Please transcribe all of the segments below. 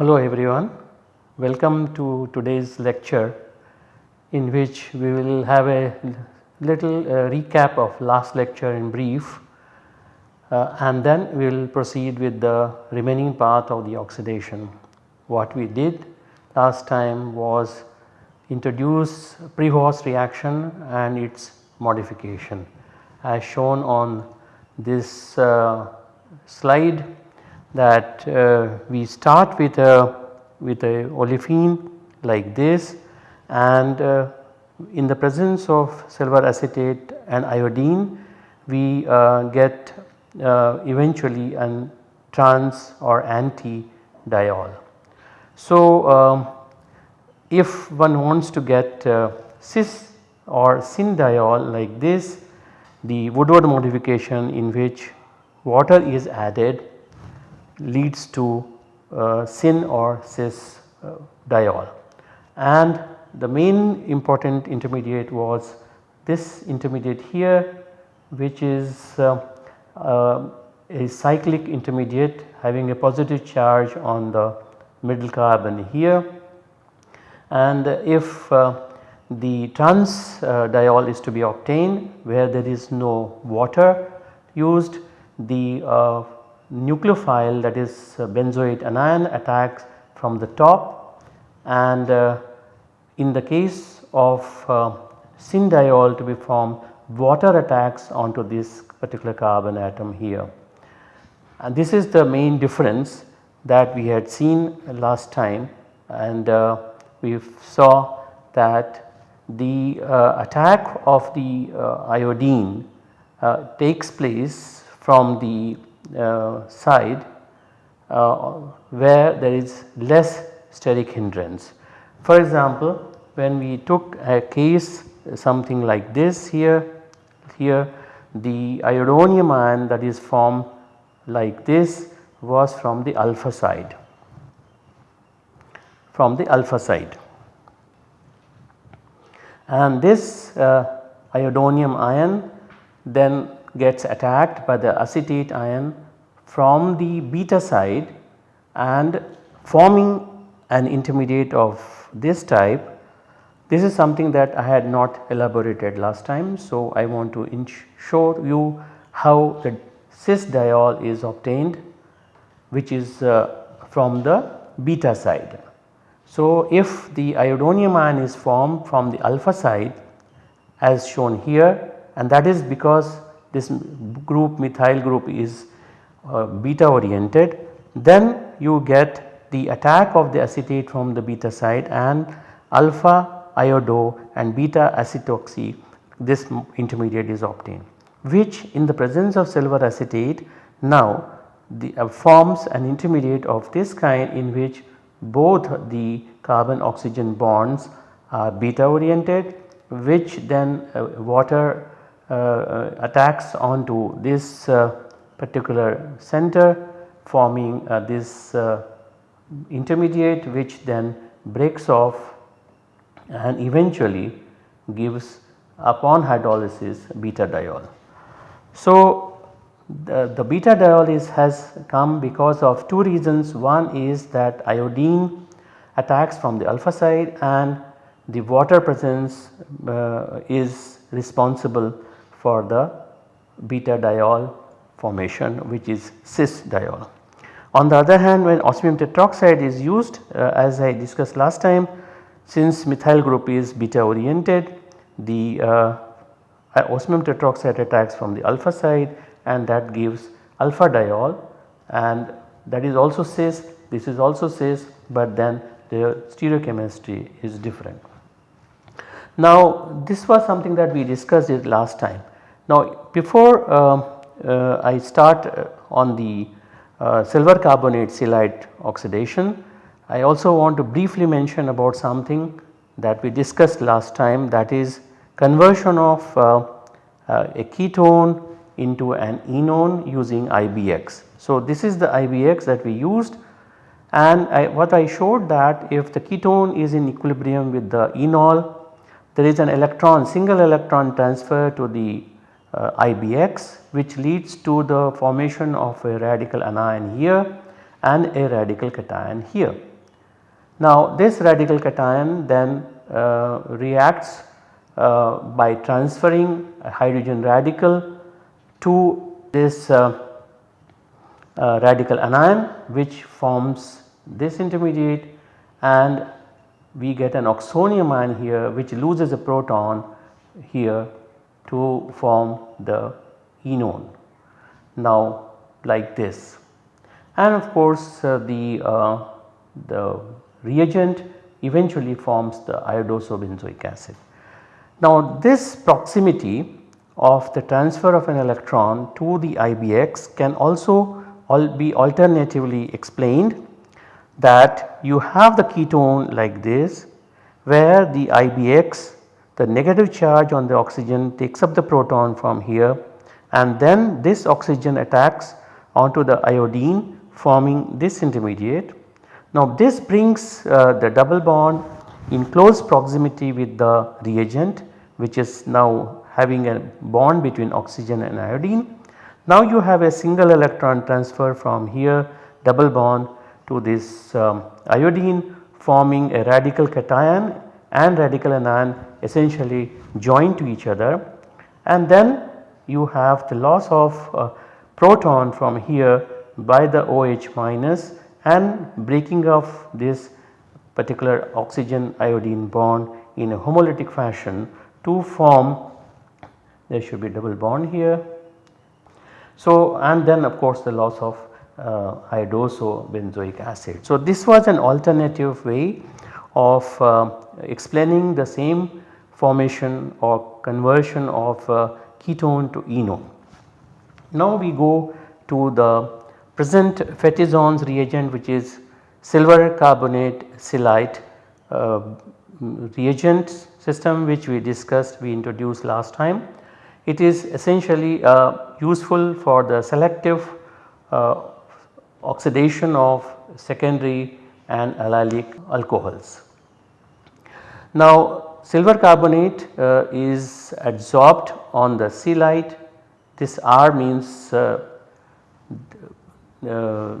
Hello everyone, welcome to today's lecture in which we will have a little uh, recap of last lecture in brief uh, and then we will proceed with the remaining part of the oxidation. What we did last time was introduce Prevost reaction and its modification as shown on this uh, slide that uh, we start with a with a olefin like this and uh, in the presence of silver acetate and iodine we uh, get eventually an trans or anti diol. So, um, if one wants to get uh, cis or syn diol like this the Woodward modification in which water is added leads to uh, syn or cis uh, diol and the main important intermediate was this intermediate here which is uh, uh, a cyclic intermediate having a positive charge on the middle carbon here. And if uh, the trans uh, diol is to be obtained where there is no water used the uh, nucleophile that is uh, benzoate anion attacks from the top. And uh, in the case of uh, syn diol to be formed water attacks onto this particular carbon atom here. And this is the main difference that we had seen last time and uh, we saw that the uh, attack of the uh, iodine uh, takes place from the uh, side uh, where there is less steric hindrance. For example, when we took a case something like this here, here the iodonium ion that is formed like this was from the alpha side. From the alpha side. And this uh, iodonium ion then gets attacked by the acetate ion from the beta side and forming an intermediate of this type this is something that I had not elaborated last time. So, I want to show you how the cis diol is obtained which is uh, from the beta side. So, if the iodonium ion is formed from the alpha side as shown here and that is because this group methyl group is uh, beta oriented then you get the attack of the acetate from the beta side and alpha iodo and beta acetoxy this intermediate is obtained which in the presence of silver acetate now the, uh, forms an intermediate of this kind in which both the carbon oxygen bonds are beta oriented which then uh, water uh, uh attacks onto this uh, particular center forming uh, this intermediate which then breaks off and eventually gives upon hydrolysis beta diol. So, the, the beta diol is has come because of two reasons one is that iodine attacks from the alpha side and the water presence uh, is responsible for the beta diol formation which is cis diol. On the other hand when osmium tetroxide is used uh, as I discussed last time since methyl group is beta oriented the uh, osmium tetroxide attacks from the alpha side and that gives alpha diol and that is also cis this is also cis but then the stereochemistry is different. Now this was something that we discussed it last time. Now before uh, uh, I start uh, on the uh, silver carbonate Celite oxidation I also want to briefly mention about something that we discussed last time that is conversion of uh, uh, a ketone into an enone using IBX. So, this is the IBX that we used and I, what I showed that if the ketone is in equilibrium with the enol there is an electron single electron transfer to the uh, IBX which leads to the formation of a radical anion here and a radical cation here. Now this radical cation then uh, reacts uh, by transferring a hydrogen radical to this uh, uh, radical anion which forms this intermediate and we get an oxonium ion here which loses a proton here to form the enone. Now like this and of course uh, the, uh, the reagent eventually forms the iodosobenzoic acid. Now this proximity of the transfer of an electron to the IBX can also be alternatively explained that you have the ketone like this where the IBX the negative charge on the oxygen takes up the proton from here and then this oxygen attacks onto the iodine forming this intermediate. Now this brings uh, the double bond in close proximity with the reagent which is now having a bond between oxygen and iodine. Now you have a single electron transfer from here double bond to this um, iodine forming a radical cation and radical anion essentially joined to each other and then you have the loss of uh, proton from here by the OH minus and breaking of this particular oxygen iodine bond in a homolytic fashion to form there should be double bond here. So and then of course the loss of uh, iodosobenzoic acid. So this was an alternative way of uh, explaining the same formation or conversion of uh, ketone to enone. Now we go to the present Fétizon's reagent which is silver carbonate Celite uh, reagent system which we discussed we introduced last time. It is essentially uh, useful for the selective uh, oxidation of secondary and allylic alcohols. Now silver carbonate uh, is adsorbed on the Celite this R means uh,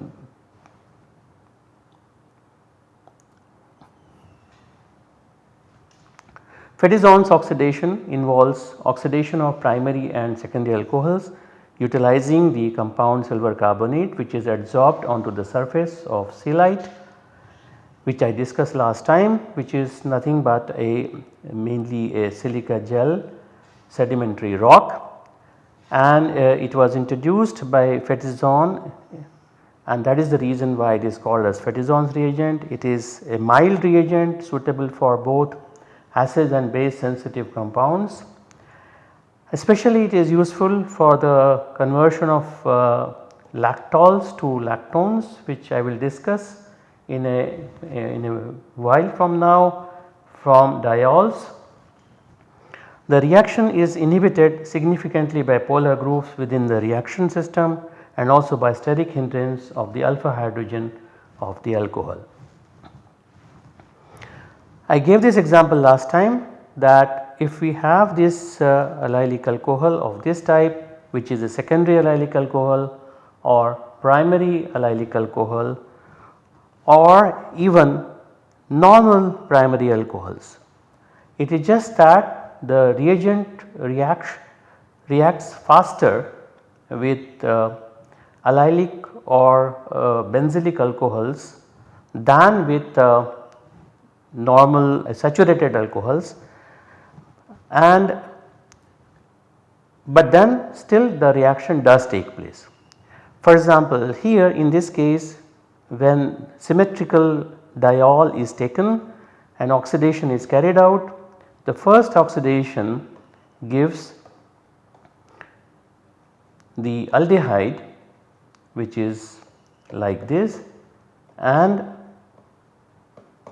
uh, oxidation involves oxidation of primary and secondary alcohols utilizing the compound silver carbonate which is adsorbed onto the surface of Celite which I discussed last time which is nothing but a mainly a silica gel sedimentary rock and uh, it was introduced by Fétizon and that is the reason why it is called as Fétizon's reagent. It is a mild reagent suitable for both acid and base sensitive compounds. Especially it is useful for the conversion of uh, lactols to lactones which I will discuss in a, in a while from now from diols. The reaction is inhibited significantly by polar groups within the reaction system and also by steric hindrance of the alpha hydrogen of the alcohol. I gave this example last time that if we have this uh, allylic alcohol of this type which is a secondary allylic alcohol or primary allylic alcohol or even normal primary alcohols. It is just that the reagent reacts, reacts faster with uh, allylic or uh, benzylic alcohols than with uh, normal uh, saturated alcohols and but then still the reaction does take place. For example, here in this case when symmetrical diol is taken and oxidation is carried out the first oxidation gives the aldehyde which is like this and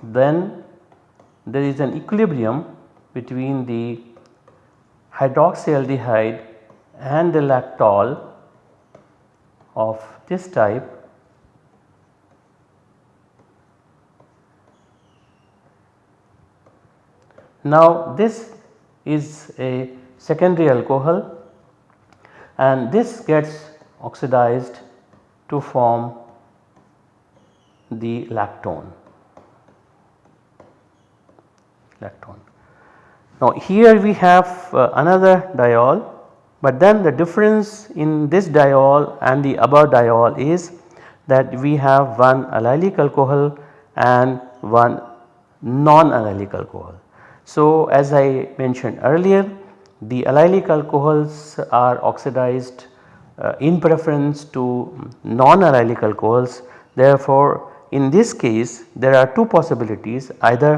then there is an equilibrium between the hydroxyaldehyde and the lactol of this type Now this is a secondary alcohol and this gets oxidized to form the lactone. lactone. Now here we have uh, another diol but then the difference in this diol and the above diol is that we have one allylic alcohol and one non-allylic alcohol. So as I mentioned earlier the allylic alcohols are oxidized uh, in preference to non-allylic alcohols. Therefore in this case there are two possibilities. Either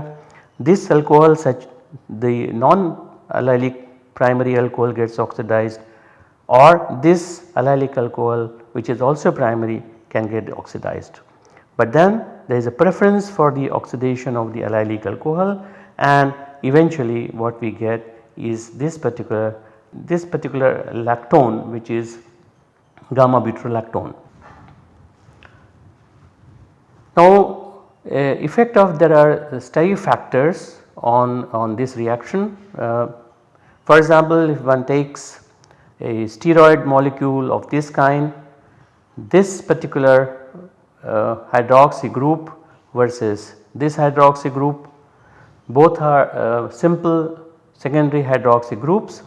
this alcohol such the non-allylic primary alcohol gets oxidized or this allylic alcohol which is also primary can get oxidized. But then there is a preference for the oxidation of the allylic alcohol and eventually what we get is this particular this particular lactone which is gamma butyrolactone. Now uh, effect of there are stay factors on, on this reaction. Uh, for example, if one takes a steroid molecule of this kind, this particular uh, hydroxy group versus this hydroxy group both are uh, simple secondary hydroxy groups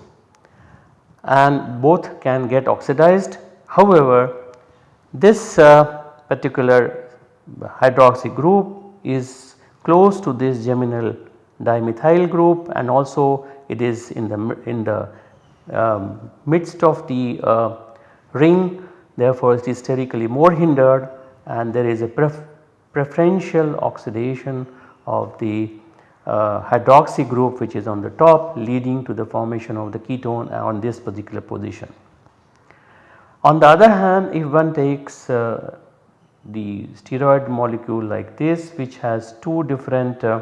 and both can get oxidized. However, this uh, particular hydroxy group is close to this geminal dimethyl group and also it is in the in the um, midst of the uh, ring therefore it is sterically more hindered and there is a pref preferential oxidation of the hydroxy group which is on the top leading to the formation of the ketone on this particular position. On the other hand if one takes uh, the steroid molecule like this which has two different uh,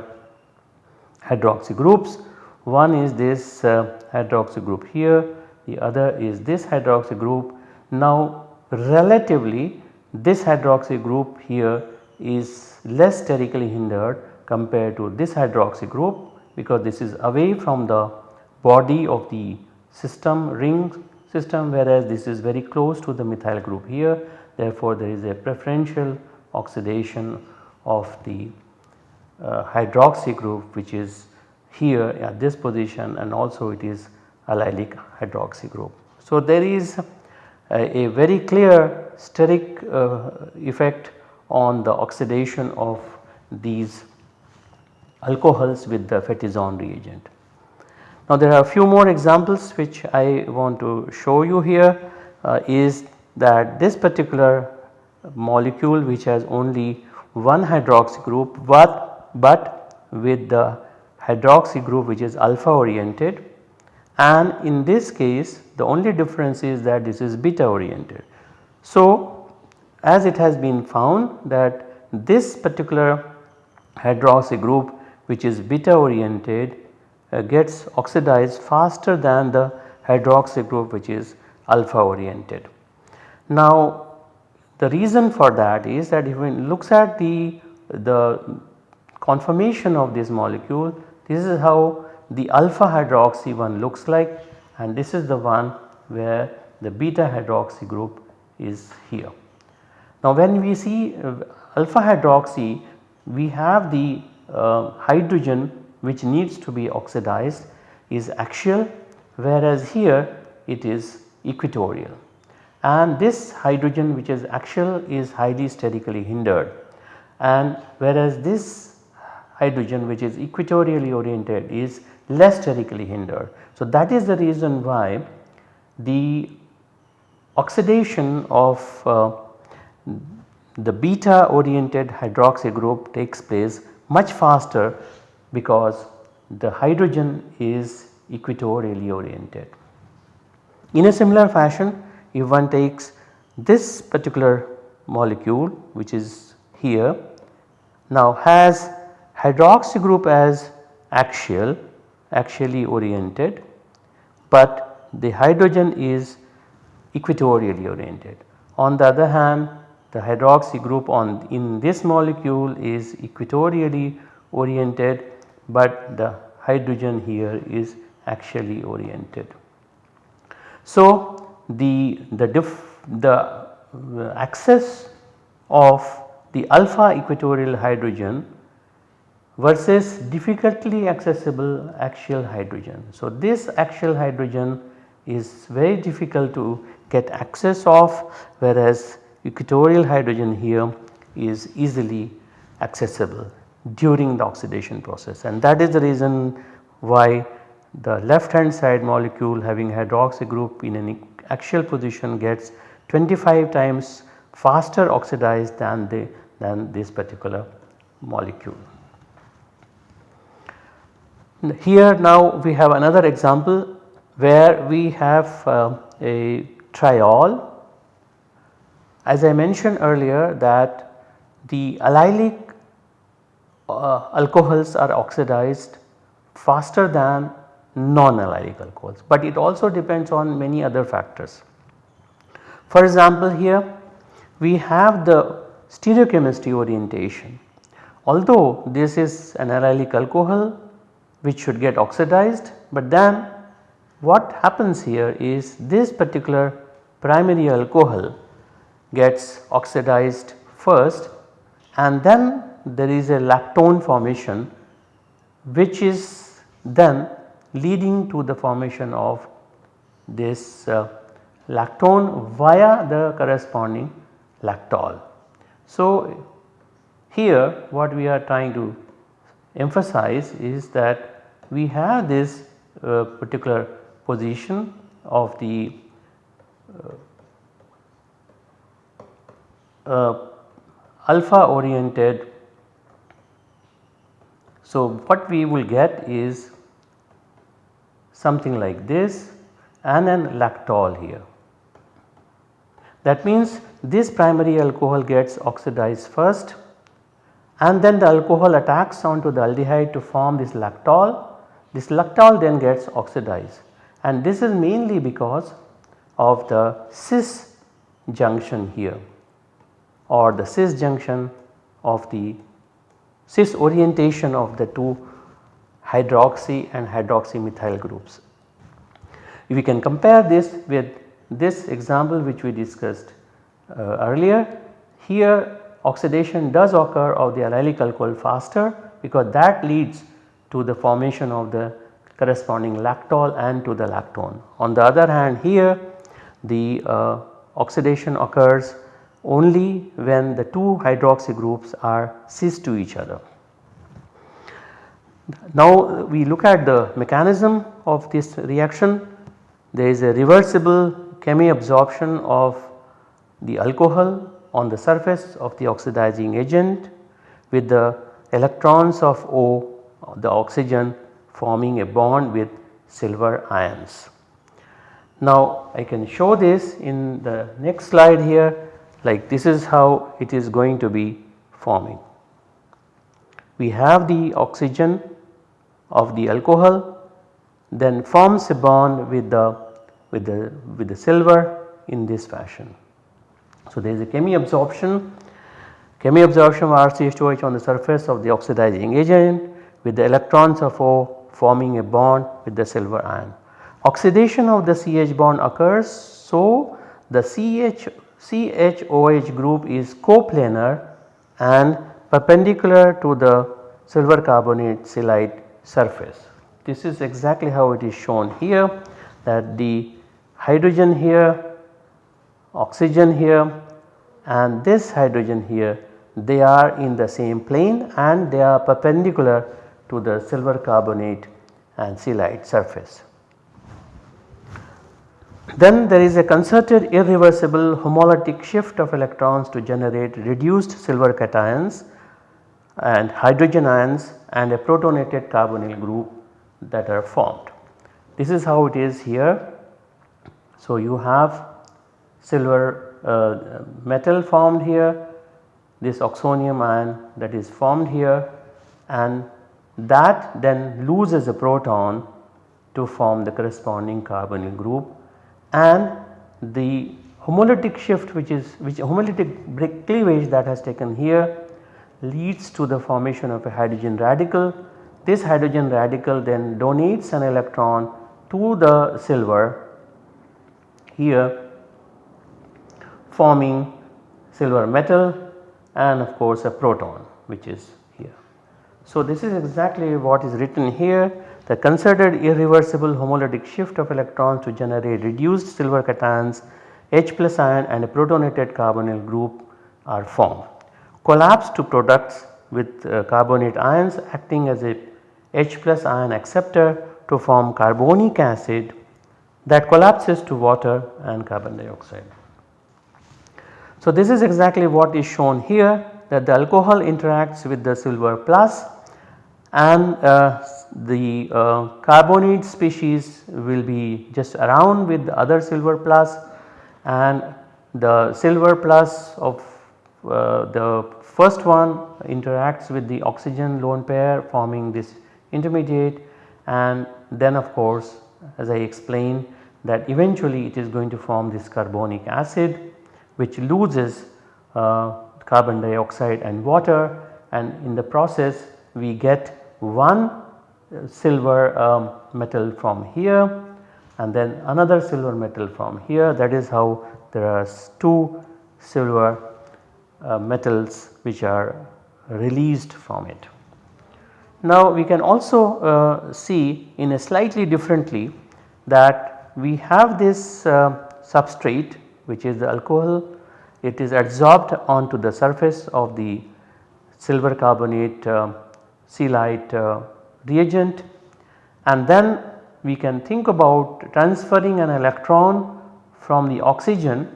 hydroxy groups. One is this uh, hydroxy group here, the other is this hydroxy group. Now relatively this hydroxy group here is less sterically hindered compared to this hydroxy group because this is away from the body of the system ring system whereas this is very close to the methyl group here therefore there is a preferential oxidation of the uh, hydroxy group which is here at this position and also it is allylic hydroxy group. So there is a, a very clear steric uh, effect on the oxidation of these alcohols with the Fétizon reagent. Now there are a few more examples which I want to show you here uh, is that this particular molecule which has only one hydroxy group but, but with the hydroxy group which is alpha oriented and in this case the only difference is that this is beta oriented. So as it has been found that this particular hydroxy group which is beta oriented uh, gets oxidized faster than the hydroxy group which is alpha oriented. Now the reason for that is that if one looks at the, the conformation of this molecule this is how the alpha hydroxy one looks like and this is the one where the beta hydroxy group is here. Now when we see uh, alpha hydroxy we have the hydrogen which needs to be oxidized is axial whereas here it is equatorial and this hydrogen which is axial is highly sterically hindered and whereas this hydrogen which is equatorially oriented is less sterically hindered. So that is the reason why the oxidation of uh, the beta oriented hydroxy group takes place much faster because the hydrogen is equatorially oriented. In a similar fashion if one takes this particular molecule which is here now has hydroxy group as axial axially oriented but the hydrogen is equatorially oriented. On the other hand the hydroxy group on in this molecule is equatorially oriented but the hydrogen here is axially oriented. So, the, the, diff, the uh, axis of the alpha equatorial hydrogen versus difficultly accessible axial hydrogen. So, this axial hydrogen is very difficult to get access of whereas equatorial hydrogen here is easily accessible during the oxidation process and that is the reason why the left hand side molecule having hydroxy group in an axial position gets 25 times faster oxidized than the than this particular molecule. Here now we have another example where we have uh, a triol. As I mentioned earlier that the allylic uh, alcohols are oxidized faster than non-allylic alcohols, but it also depends on many other factors. For example, here we have the stereochemistry orientation. Although this is an allylic alcohol which should get oxidized, but then what happens here is this particular primary alcohol gets oxidized first and then there is a lactone formation which is then leading to the formation of this uh, lactone via the corresponding lactol. So, here what we are trying to emphasize is that we have this uh, particular position of the uh, uh, alpha oriented. So, what we will get is something like this and an lactol here. That means this primary alcohol gets oxidized first and then the alcohol attacks onto the aldehyde to form this lactol. This lactol then gets oxidized and this is mainly because of the cis junction here or the cis junction of the cis orientation of the two hydroxy and hydroxymethyl groups. If we can compare this with this example which we discussed uh, earlier, here oxidation does occur of the allylic alcohol faster because that leads to the formation of the corresponding lactol and to the lactone. On the other hand here the uh, oxidation occurs only when the two hydroxy groups are cis to each other. Now we look at the mechanism of this reaction. There is a reversible chemiabsorption of the alcohol on the surface of the oxidizing agent with the electrons of O the oxygen forming a bond with silver ions. Now I can show this in the next slide here like this is how it is going to be forming. We have the oxygen of the alcohol then forms a bond with the with the with the silver in this fashion. So, there is a chemiabsorption chemiabsorption of RCH2OH on the surface of the oxidizing agent with the electrons of O forming a bond with the silver ion. Oxidation of the CH bond occurs so the CH CHOH group is coplanar and perpendicular to the silver carbonate Celite surface. This is exactly how it is shown here that the hydrogen here, oxygen here and this hydrogen here they are in the same plane and they are perpendicular to the silver carbonate and Celite surface. Then there is a concerted irreversible homolytic shift of electrons to generate reduced silver cations and hydrogen ions and a protonated carbonyl group that are formed. This is how it is here. So, you have silver uh, metal formed here, this oxonium ion that is formed here and that then loses a proton to form the corresponding carbonyl group and the homolytic shift which is which homolytic cleavage that has taken here leads to the formation of a hydrogen radical this hydrogen radical then donates an electron to the silver here forming silver metal and of course a proton which is here. So, this is exactly what is written here the considered irreversible homolytic shift of electrons to generate reduced silver cations H plus ion and a protonated carbonyl group are formed. Collapse to products with uh, carbonate ions acting as a H plus ion acceptor to form carbonic acid that collapses to water and carbon dioxide. So, this is exactly what is shown here that the alcohol interacts with the silver plus and uh, the uh, carbonate species will be just around with the other silver plus and the silver plus of uh, the first one interacts with the oxygen lone pair forming this intermediate. And then of course as I explained that eventually it is going to form this carbonic acid which loses uh, carbon dioxide and water. And in the process we get one silver um, metal from here and then another silver metal from here that is how there are two silver uh, metals which are released from it. Now we can also uh, see in a slightly differently that we have this uh, substrate which is the alcohol it is adsorbed onto the surface of the silver carbonate uh, uh, reagent and then we can think about transferring an electron from the oxygen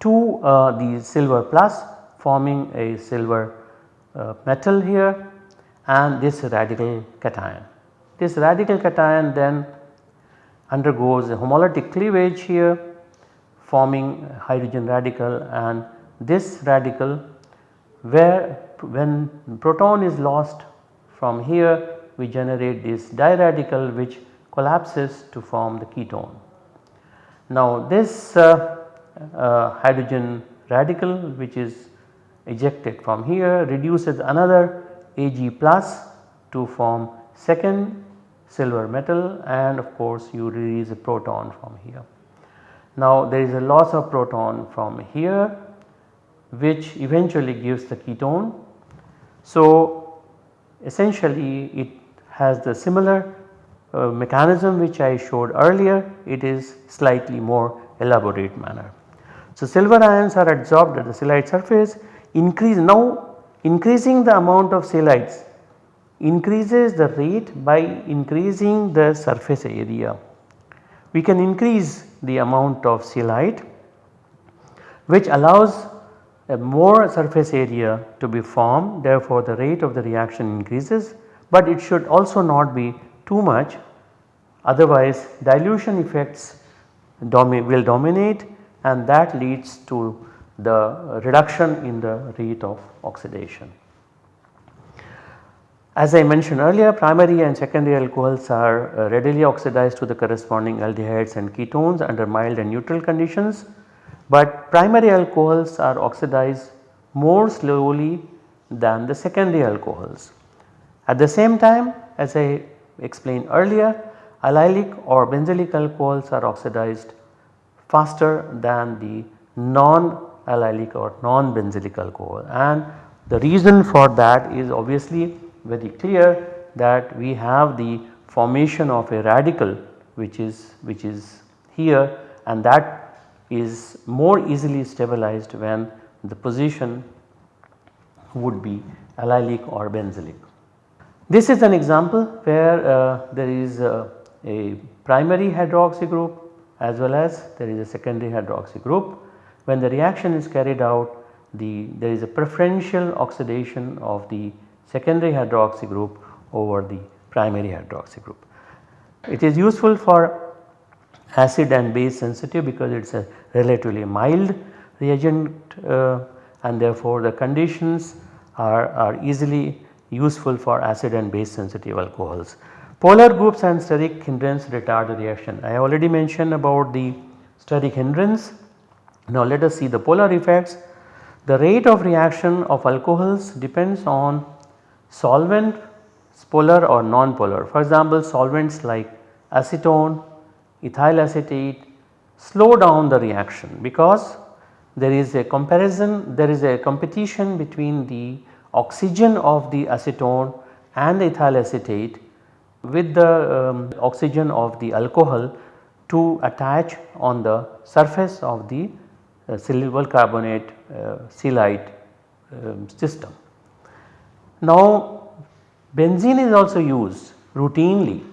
to uh, the silver plus forming a silver uh, metal here and this radical cation. This radical cation then undergoes a homolytic cleavage here forming hydrogen radical and this radical where when proton is lost from here we generate this diradical which collapses to form the ketone. Now this uh, uh, hydrogen radical which is ejected from here reduces another Ag plus to form second silver metal and of course you release a proton from here. Now there is a loss of proton from here which eventually gives the ketone. So essentially it has the similar uh, mechanism which I showed earlier it is slightly more elaborate manner. So, silver ions are adsorbed at the Celite surface increase now increasing the amount of Celites increases the rate by increasing the surface area. We can increase the amount of Celite which allows more surface area to be formed therefore the rate of the reaction increases but it should also not be too much otherwise dilution effects domi will dominate and that leads to the reduction in the rate of oxidation. As I mentioned earlier primary and secondary alcohols are readily oxidized to the corresponding aldehydes and ketones under mild and neutral conditions, but primary alcohols are oxidized more slowly than the secondary alcohols. At the same time as I explained earlier allylic or benzylic alcohols are oxidized faster than the non-allylic or non-benzylic alcohol and the reason for that is obviously very clear that we have the formation of a radical which is which is here and that is more easily stabilized when the position would be allylic or benzylic. This is an example where uh, there is uh, a primary hydroxy group as well as there is a secondary hydroxy group. When the reaction is carried out the there is a preferential oxidation of the secondary hydroxy group over the primary hydroxy group. It is useful for acid and base sensitive because it is a relatively mild reagent uh, and therefore the conditions are, are easily useful for acid and base sensitive alcohols. Polar groups and steric hindrance retard the reaction. I already mentioned about the steric hindrance. Now let us see the polar effects. The rate of reaction of alcohols depends on solvent polar or non-polar. For example, solvents like acetone, ethyl acetate slow down the reaction because there is a comparison, there is a competition between the oxygen of the acetone and the ethyl acetate with the um, oxygen of the alcohol to attach on the surface of the uh, carbonate uh, Celite um, system. Now benzene is also used routinely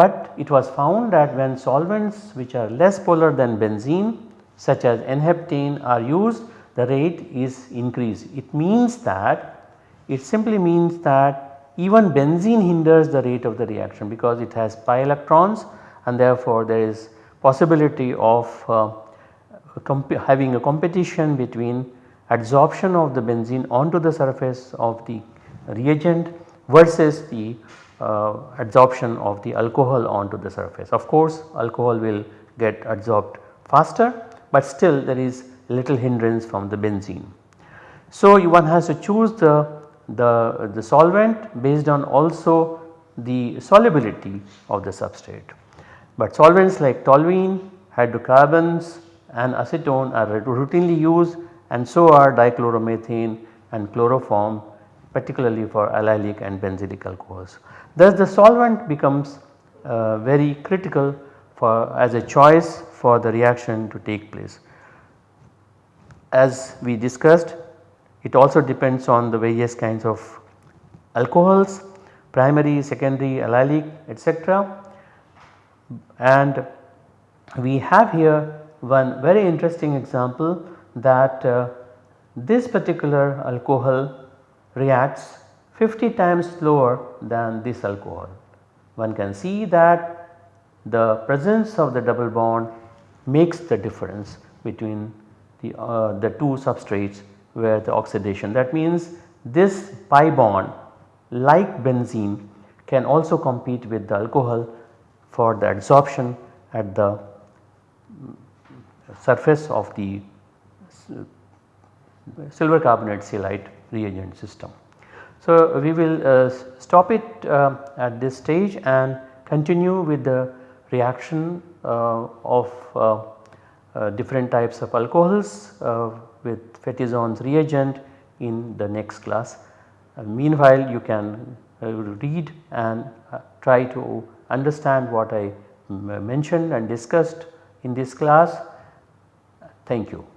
but it was found that when solvents which are less polar than benzene such as N-heptane are used the rate is increased. It means that it simply means that even benzene hinders the rate of the reaction because it has pi electrons and therefore there is possibility of uh, having a competition between adsorption of the benzene onto the surface of the reagent versus the Uh, adsorption of the alcohol onto the surface. Of course, alcohol will get adsorbed faster, but still there is little hindrance from the benzene. So, one has to choose the, the, the solvent based on also the solubility of the substrate. But solvents like toluene, hydrocarbons and acetone are routinely used and so are dichloromethane and chloroform particularly for allylic and benzylic alcohols. Thus the solvent becomes uh, very critical for as a choice for the reaction to take place. As we discussed it also depends on the various kinds of alcohols primary, secondary, allylic etc. And we have here one very interesting example that uh, this particular alcohol reacts 50 times slower than this alcohol. One can see that the presence of the double bond makes the difference between the, uh, the two substrates where the oxidation that means this pi bond like benzene can also compete with the alcohol for the adsorption at the surface of the silver carbonate Celite reagent system. So, we will uh, stop it uh, at this stage and continue with the reaction uh, of uh, uh, different types of alcohols uh, with Fétizon's reagent in the next class. meanwhile, you can read and try to understand what I mentioned and discussed in this class. Thank you.